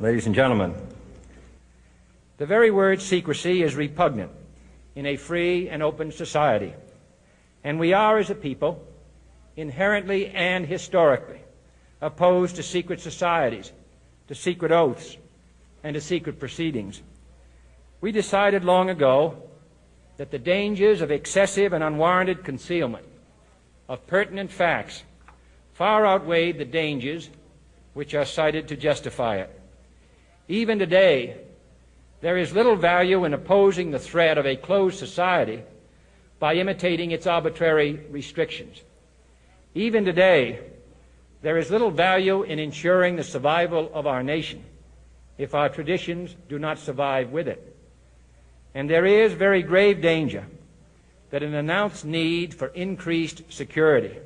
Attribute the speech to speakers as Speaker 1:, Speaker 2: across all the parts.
Speaker 1: ladies and gentlemen. The very word secrecy is repugnant in a free and open society, and we are, as a people, inherently and historically opposed to secret societies, to secret oaths, and to secret proceedings. We decided long ago that the dangers of excessive and unwarranted concealment of pertinent facts far outweighed the dangers which are cited to justify it. Even today, there is little value in opposing the threat of a closed society by imitating its arbitrary restrictions. Even today, there is little value in ensuring the survival of our nation if our traditions do not survive with it. And there is very grave danger that an announced need for increased security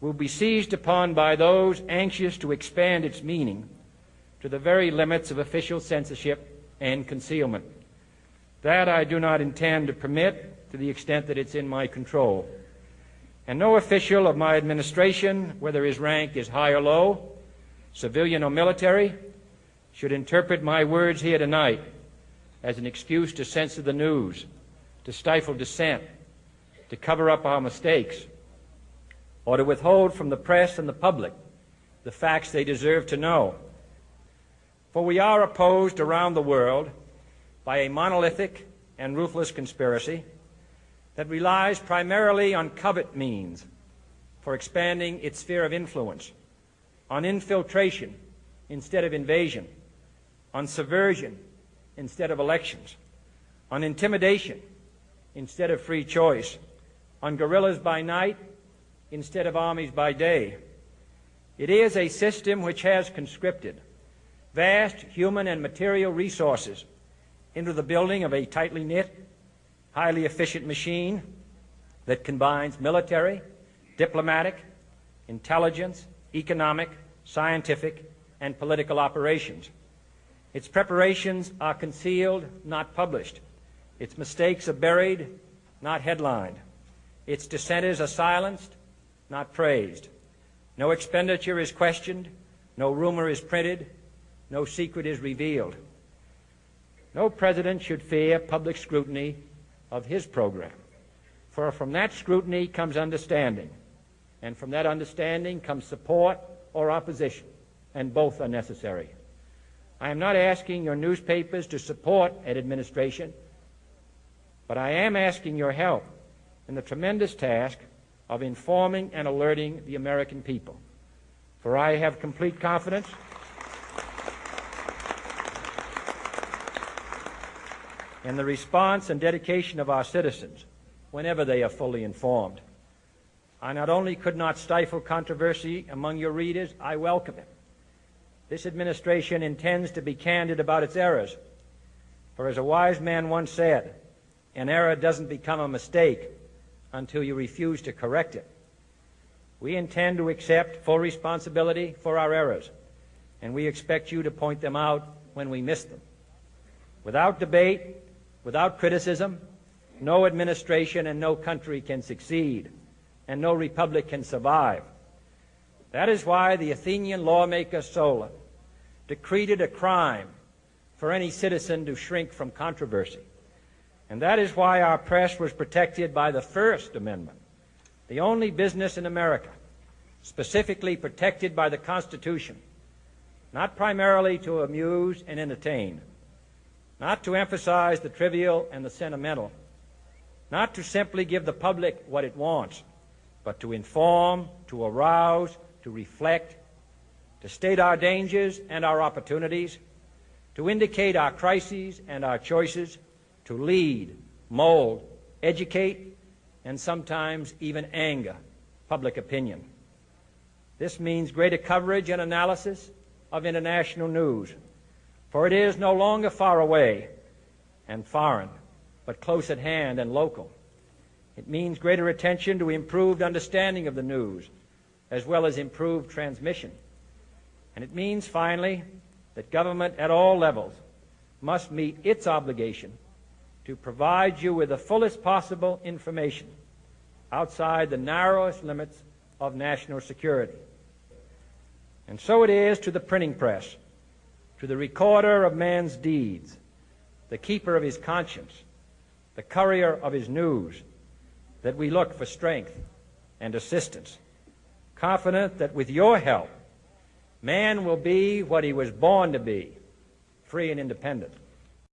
Speaker 1: will be seized upon by those anxious to expand its meaning to the very limits of official censorship and concealment. That I do not intend to permit to the extent that it's in my control. And no official of my administration, whether his rank is high or low, civilian or military, should interpret my words here tonight as an excuse to censor the news, to stifle dissent, to cover up our mistakes, or to withhold from the press and the public the facts they deserve to know. For we are opposed around the world by a monolithic and ruthless conspiracy that relies primarily on covert means for expanding its sphere of influence, on infiltration instead of invasion, on subversion instead of elections, on intimidation instead of free choice, on guerrillas by night instead of armies by day. It is a system which has conscripted vast human and material resources into the building of a tightly knit, highly efficient machine that combines military, diplomatic, intelligence, economic, scientific, and political operations. Its preparations are concealed, not published. Its mistakes are buried, not headlined. Its dissenters are silenced, not praised. No expenditure is questioned, no rumor is printed, no secret is revealed. No president should fear public scrutiny of his program, for from that scrutiny comes understanding, and from that understanding comes support or opposition, and both are necessary. I am not asking your newspapers to support an administration, but I am asking your help in the tremendous task of informing and alerting the American people. For I have complete confidence in the response and dedication of our citizens whenever they are fully informed. I not only could not stifle controversy among your readers, I welcome it. This administration intends to be candid about its errors. For as a wise man once said, an error doesn't become a mistake until you refuse to correct it. We intend to accept full responsibility for our errors, and we expect you to point them out when we miss them. Without debate, without criticism, no administration and no country can succeed, and no republic can survive. That is why the Athenian lawmaker Solon decreed it a crime for any citizen to shrink from controversy. And that is why our press was protected by the First Amendment, the only business in America specifically protected by the Constitution, not primarily to amuse and entertain, not to emphasize the trivial and the sentimental, not to simply give the public what it wants, but to inform, to arouse, to reflect, to state our dangers and our opportunities, to indicate our crises and our choices, to lead, mold, educate, and sometimes even anger public opinion. This means greater coverage and analysis of international news, for it is no longer far away and foreign, but close at hand and local. It means greater attention to improved understanding of the news, as well as improved transmission. And it means, finally, that government at all levels must meet its obligation to provide you with the fullest possible information outside the narrowest limits of national security. And so it is to the printing press, to the recorder of man's deeds, the keeper of his conscience, the courier of his news, that we look for strength and assistance, confident that with your help, man will be what he was born to be, free and independent.